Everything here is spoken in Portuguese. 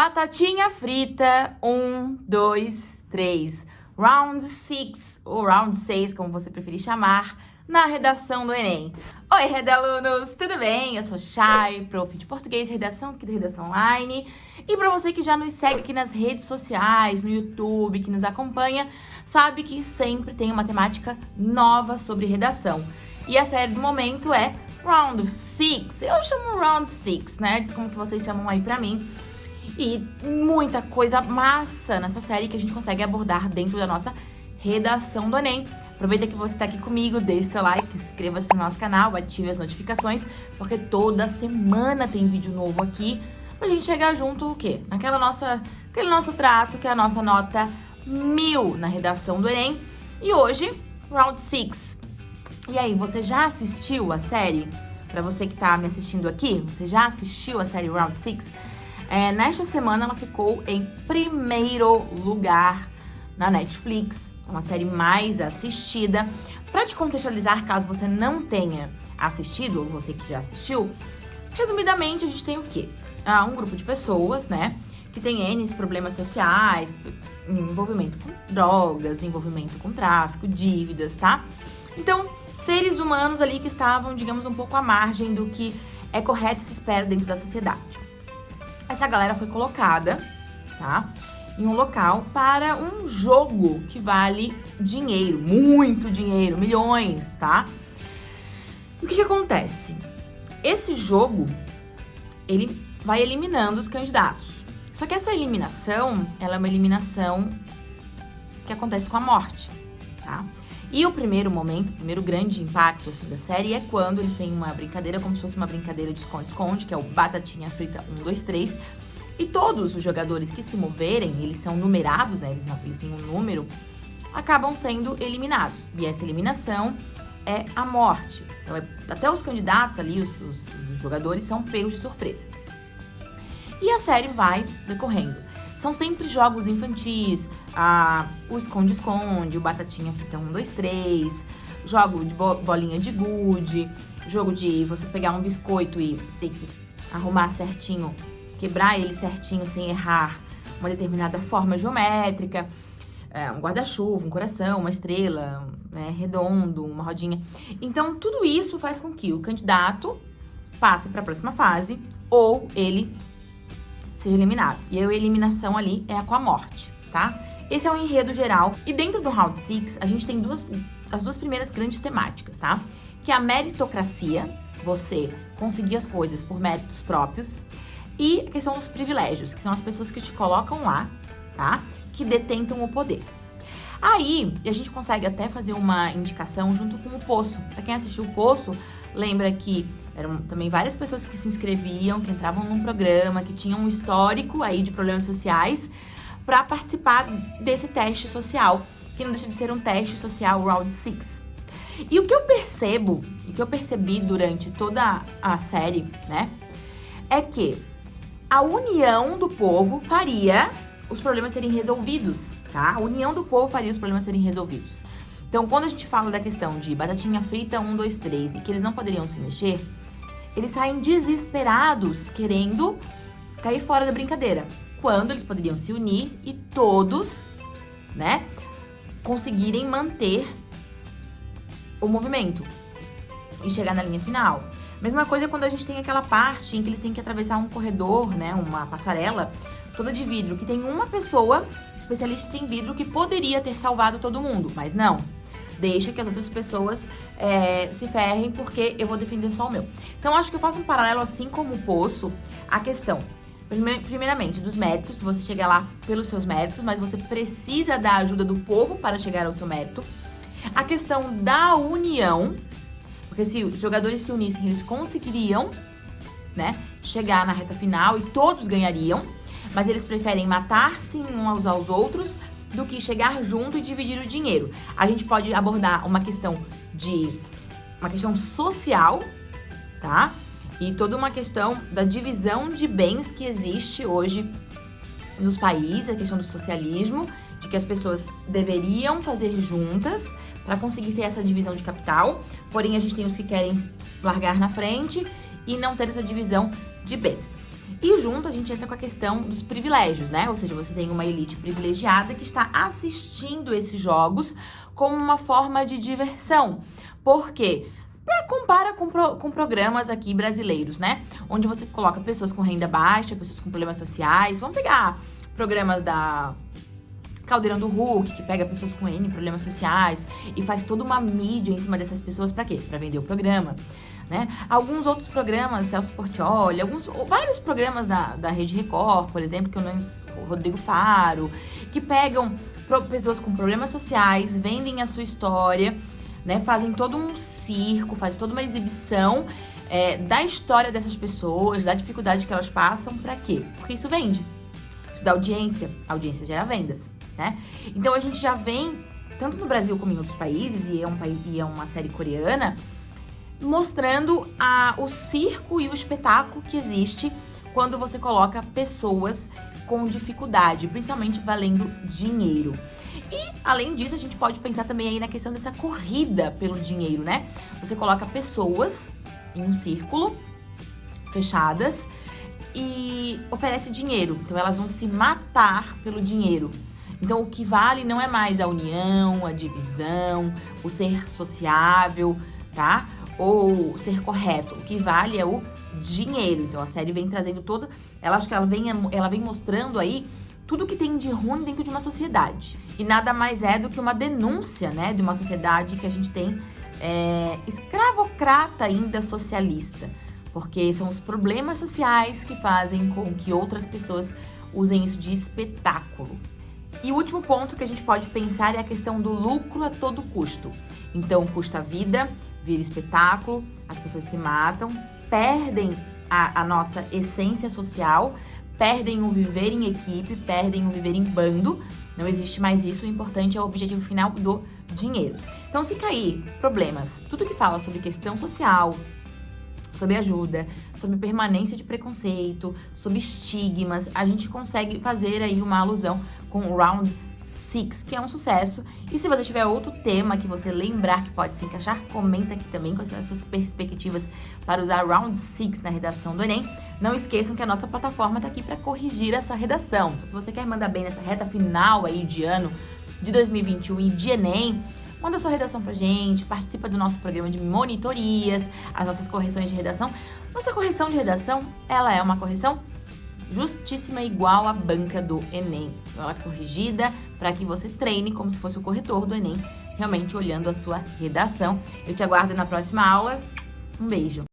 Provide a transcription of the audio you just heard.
Batatinha frita, um, dois, três. Round six, ou round seis, como você preferir chamar, na redação do Enem. Oi, redalunos, tudo bem? Eu sou Chay, prof de português e redação aqui da Redação Online. E para você que já nos segue aqui nas redes sociais, no YouTube, que nos acompanha, sabe que sempre tem uma temática nova sobre redação. E a série do momento é Round 6. Eu chamo Round 6, né? Diz como que vocês chamam aí pra mim. E muita coisa massa nessa série que a gente consegue abordar dentro da nossa redação do Enem. Aproveita que você está aqui comigo, deixe seu like, inscreva-se no nosso canal, ative as notificações, porque toda semana tem vídeo novo aqui pra gente chegar junto o quê? Naquela nossa, aquele nosso trato, que é a nossa nota mil na redação do Enem. E hoje, Round 6. E aí, você já assistiu a série? Para você que tá me assistindo aqui, você já assistiu a série Round 6? É, nesta semana ela ficou em primeiro lugar na Netflix, uma série mais assistida. Para te contextualizar, caso você não tenha assistido, ou você que já assistiu, resumidamente a gente tem o quê? Ah, um grupo de pessoas, né, que tem N problemas sociais, envolvimento com drogas, envolvimento com tráfico, dívidas, tá? Então, seres humanos ali que estavam, digamos, um pouco à margem do que é correto e se espera dentro da sociedade. Essa galera foi colocada, tá? Em um local para um jogo que vale dinheiro, muito dinheiro, milhões, tá? E o que, que acontece? Esse jogo, ele vai eliminando os candidatos. Só que essa eliminação, ela é uma eliminação que acontece com a morte, tá? E o primeiro momento, o primeiro grande impacto assim, da série é quando eles têm uma brincadeira, como se fosse uma brincadeira de esconde-esconde, que é o Batatinha Frita 1, 2, 3. E todos os jogadores que se moverem, eles são numerados, né? Eles, não, eles têm um número, acabam sendo eliminados. E essa eliminação é a morte. Então, é, até os candidatos ali, os, os, os jogadores, são pegos de surpresa. E a série vai decorrendo. São sempre jogos infantis, ah, o esconde-esconde, o batatinha frita 1, 2, 3, jogo de bolinha de gude, jogo de você pegar um biscoito e ter que arrumar certinho, quebrar ele certinho sem errar uma determinada forma geométrica, é, um guarda-chuva, um coração, uma estrela, né, redondo, uma rodinha. Então, tudo isso faz com que o candidato passe para a próxima fase ou ele seja eliminado. E a eliminação ali é com a morte, tá? Esse é o enredo geral. E dentro do Round 6, a gente tem duas, as duas primeiras grandes temáticas, tá? Que é a meritocracia, você conseguir as coisas por méritos próprios, e a questão dos privilégios, que são as pessoas que te colocam lá, tá? Que detentam o poder. Aí, a gente consegue até fazer uma indicação junto com o Poço. Pra quem assistiu o Poço, lembra que eram também várias pessoas que se inscreviam, que entravam num programa, que tinham um histórico aí de problemas sociais para participar desse teste social, que não deixa de ser um teste social Round 6. E o que eu percebo, e que eu percebi durante toda a série, né, é que a união do povo faria os problemas serem resolvidos, tá? A união do povo faria os problemas serem resolvidos. Então, quando a gente fala da questão de batatinha frita 1, 2, 3 e que eles não poderiam se mexer, eles saem desesperados, querendo cair fora da brincadeira. Quando eles poderiam se unir e todos, né, conseguirem manter o movimento e chegar na linha final. Mesma coisa quando a gente tem aquela parte em que eles têm que atravessar um corredor, né, uma passarela toda de vidro, que tem uma pessoa especialista em vidro que poderia ter salvado todo mundo, mas não deixa que as outras pessoas é, se ferrem porque eu vou defender só o meu. Então, acho que eu faço um paralelo, assim como o Poço, a questão primeiramente, dos méritos, você chega lá pelos seus méritos, mas você precisa da ajuda do povo para chegar ao seu mérito. A questão da união, porque se os jogadores se unissem, eles conseguiriam, né, chegar na reta final e todos ganhariam, mas eles preferem matar-se uns aos outros do que chegar junto e dividir o dinheiro. A gente pode abordar uma questão de uma questão social, tá? E toda uma questão da divisão de bens que existe hoje nos países, a questão do socialismo, de que as pessoas deveriam fazer juntas para conseguir ter essa divisão de capital. Porém, a gente tem os que querem largar na frente e não ter essa divisão de bens. E junto a gente entra com a questão dos privilégios, né? Ou seja, você tem uma elite privilegiada que está assistindo esses jogos como uma forma de diversão. Por quê? Compara com, pro, com programas aqui brasileiros, né? Onde você coloca pessoas com renda baixa, pessoas com problemas sociais. Vamos pegar programas da Caldeirão do Hulk, que pega pessoas com N problemas sociais e faz toda uma mídia em cima dessas pessoas para quê? Para vender o programa. Né? Alguns outros programas, Celso Portioli, alguns, vários programas da, da Rede Record, por exemplo, que eu não Rodrigo Faro, que pegam pessoas com problemas sociais, vendem a sua história, né? Fazem todo um circo, fazem toda uma exibição é, da história dessas pessoas, da dificuldade que elas passam, para quê? Porque isso vende. Isso dá audiência, a audiência gera vendas né? Então a gente já vem, tanto no Brasil como em outros países, e é, um, e é uma série coreana, mostrando a, o circo e o espetáculo que existe quando você coloca pessoas com dificuldade, principalmente valendo dinheiro. E, além disso, a gente pode pensar também aí na questão dessa corrida pelo dinheiro, né? Você coloca pessoas em um círculo, fechadas, e oferece dinheiro. Então, elas vão se matar pelo dinheiro. Então, o que vale não é mais a união, a divisão, o ser sociável, tá? Ou ser correto. O que vale é o dinheiro. Então, a série vem trazendo toda... Ela acho que ela vem, ela vem mostrando aí tudo que tem de ruim dentro de uma sociedade. E nada mais é do que uma denúncia, né? De uma sociedade que a gente tem é, escravocrata ainda socialista. Porque são os problemas sociais que fazem com que outras pessoas usem isso de espetáculo. E o último ponto que a gente pode pensar é a questão do lucro a todo custo. Então, custa vida, vira espetáculo, as pessoas se matam, perdem a, a nossa essência social, perdem o viver em equipe, perdem o viver em bando. Não existe mais isso, o importante é o objetivo final do dinheiro. Então, se cair problemas, tudo que fala sobre questão social, sobre ajuda, sobre permanência de preconceito, sobre estigmas, a gente consegue fazer aí uma alusão com o Round 6, que é um sucesso. E se você tiver outro tema que você lembrar que pode se encaixar, comenta aqui também quais são as suas perspectivas para usar Round 6 na redação do Enem. Não esqueçam que a nossa plataforma está aqui para corrigir a sua redação. Então, se você quer mandar bem nessa reta final aí de ano de 2021 e de Enem, manda sua redação pra gente, participa do nosso programa de monitorias, as nossas correções de redação. Nossa correção de redação, ela é uma correção justíssima igual à banca do Enem. Ela é corrigida para que você treine como se fosse o corretor do Enem, realmente olhando a sua redação. Eu te aguardo na próxima aula. Um beijo!